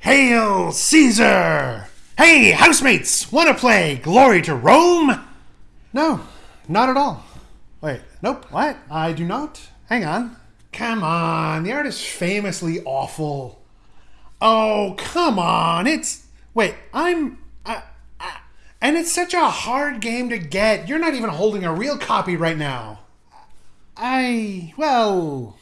Hail Caesar! Hey, housemates, wanna play Glory to Rome? No, not at all. Wait, nope, what? I do not. Hang on. Come on, the art is famously awful. Oh, come on, it's. Wait, I'm. And it's such a hard game to get. You're not even holding a real copy right now. I. well.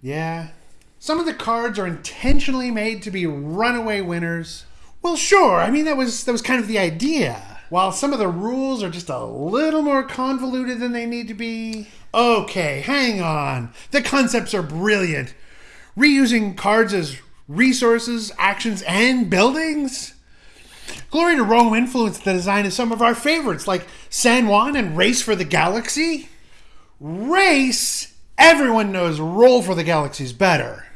Yeah. Some of the cards are intentionally made to be runaway winners. Well, sure. I mean, that was that was kind of the idea. While some of the rules are just a little more convoluted than they need to be. Okay, hang on. The concepts are brilliant. Reusing cards as resources, actions, and buildings. Glory to Rome influenced the design of some of our favorites, like San Juan and Race for the Galaxy. Race? Everyone knows Roll for the Galaxy is better.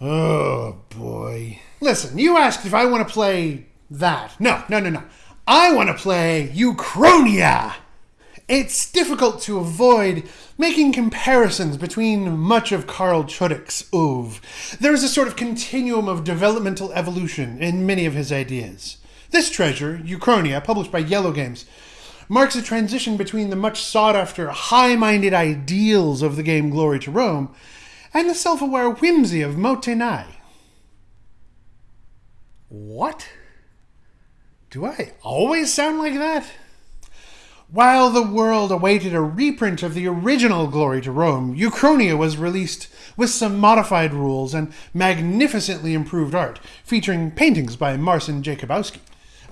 Oh boy. Listen, you asked if I want to play that. No, no, no, no. I want to play Uchronia. It's difficult to avoid making comparisons between much of Carl Chudyk's oeuvre. There is a sort of continuum of developmental evolution in many of his ideas. This treasure, Uchronia, published by Yellow Games, marks a transition between the much sought after, high minded ideals of the game Glory to Rome and the self aware whimsy of Mottainai. What? Do I always sound like that? While the world awaited a reprint of the original Glory to Rome, Uchronia was released with some modified rules and magnificently improved art, featuring paintings by Marcin Jakubowski.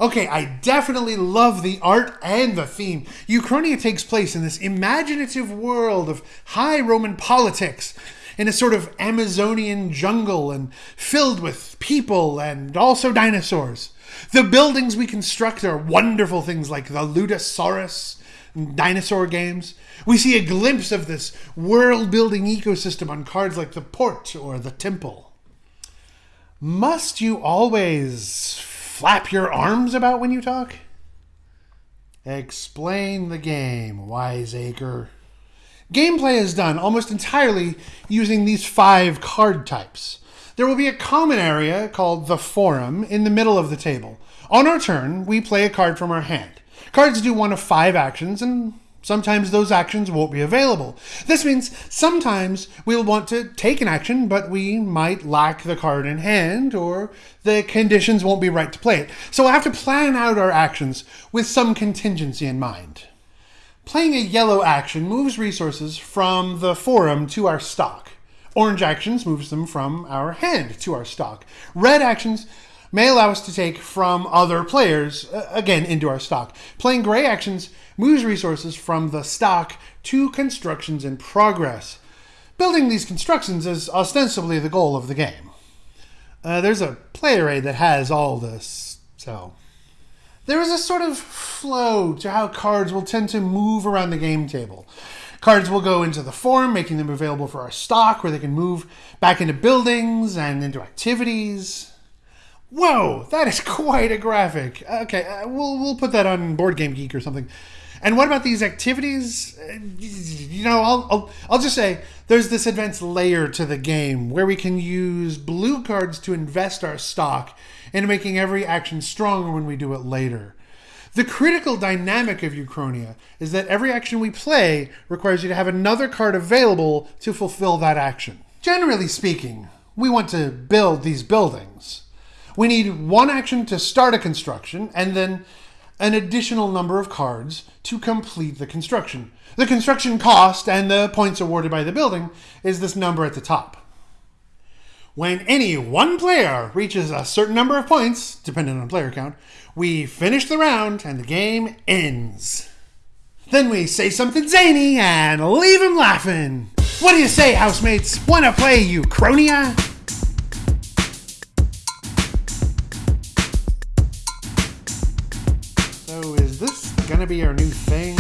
Okay, I definitely love the art and the theme. Uchronia takes place in this imaginative world of high Roman politics, in a sort of Amazonian jungle and filled with people and also dinosaurs. The buildings we construct are wonderful things like the Ludosaurus dinosaur games. We see a glimpse of this world building ecosystem on cards like the Port or the Temple. Must you always flap your arms about when you talk? Explain the game, wiseacre. Gameplay is done almost entirely using these five card types. There will be a common area called the Forum in the middle of the table. On our turn, we play a card from our hand. Cards do one of five actions, and Sometimes those actions won't be available. This means sometimes we'll want to take an action, but we might lack the card in hand, or the conditions won't be right to play it. So we'll have to plan out our actions with some contingency in mind. Playing a yellow action moves resources from the forum to our stock. Orange actions moves them from our hand to our stock. Red actions may allow us to take from other players, uh, again, into our stock. Playing gray actions moves resources from the stock to constructions in progress. Building these constructions is ostensibly the goal of the game. Uh, there's a player aid that has all this, so. There is a sort of flow to how cards will tend to move around the game table. Cards will go into the form, making them available for our stock, where they can move back into buildings and into activities. Whoa, that is quite a graphic. Okay, uh, we'll we'll put that on Board Game Geek or something. And what about these activities? You know, I'll, I'll I'll just say there's this advanced layer to the game where we can use blue cards to invest our stock into making every action stronger when we do it later. The critical dynamic of Uchronia is that every action we play requires you to have another card available to fulfill that action. Generally speaking, we want to build these buildings. We need one action to start a construction and then an additional number of cards to complete the construction. The construction cost and the points awarded by the building is this number at the top. When any one player reaches a certain number of points, depending on player count, we finish the round and the game ends. Then we say something zany and leave him laughing. What do you say, housemates? Wanna play you Uchronia? Gonna be our new thing,